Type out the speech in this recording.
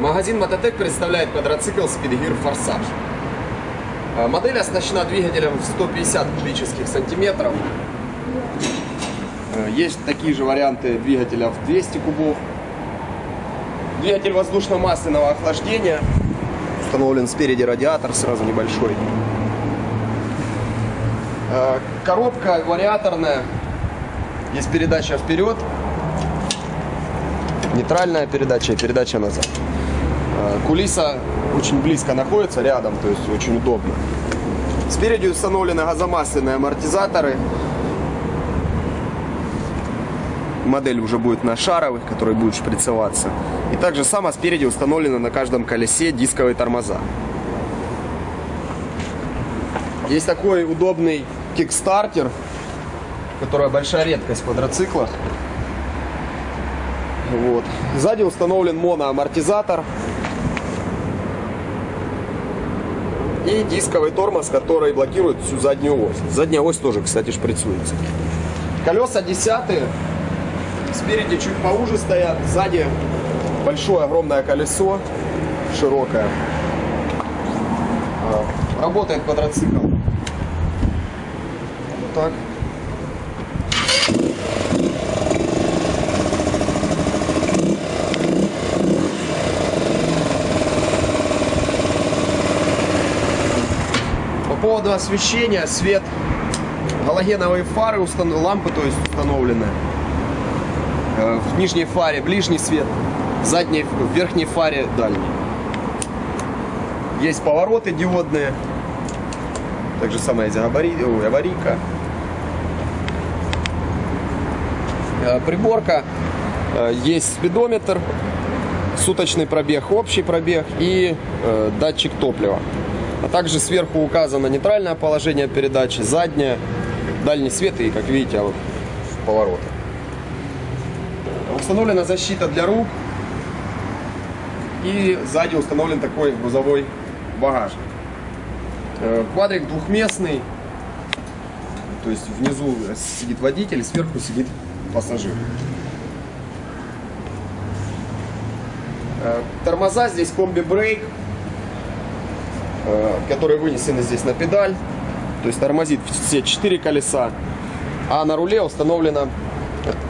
Магазин Мототек представляет квадроцикл Speedgear Форсаж. А, Модель оснащена двигателем в 150 кубических сантиметров. Э, Есть такие же варианты двигателя в 200 кубов. Двигатель воздушно-масляного охлаждения. Установлен спереди радиатор, сразу небольшой. Э, Коробка вариаторная. Есть передача вперед, нейтральная передача и передача назад. Э, Кулиса очень близко находится, рядом, то есть очень удобно. Спереди установлены газомасляные амортизаторы. Модель уже будет на шаровых, который будет шприцеваться. И также само спереди установлены на каждом колесе дисковые тормоза. Есть такой удобный кикстартер, которая большая редкость в квадроциклах. Вот. Сзади установлен моноамортизатор и дисковый тормоз, который блокирует всю заднюю ось. Задняя ось тоже, кстати, шприцуется. Колеса десятые, спереди чуть поуже стоят, сзади большое огромное колесо, широкое. А, Работает квадроцикл. Вот так. Поводу освещения, свет, галогеновые фары, устан- лампы то есть установлены. Э, В нижней фаре ближний свет, в задней, в верхней фаре дальний. Есть повороты диодные. Так же самое есть габари- ой, аварийка. Э, Приборка. Э, Есть спидометр, суточный пробег, общий пробег и датчик топлива. А также сверху указано нейтральное положение передачи, заднее, дальний свет и, как видите, повороты. Установлена защита для рук. И сзади установлен такой грузовой багажник. Э, Квадрик двухместный. То есть внизу сидит водитель, сверху сидит пассажир. Э, Тормоза здесь комби-брейк, которые вынесены здесь на педаль. То есть тормозит все четыре колеса. А на руле установлена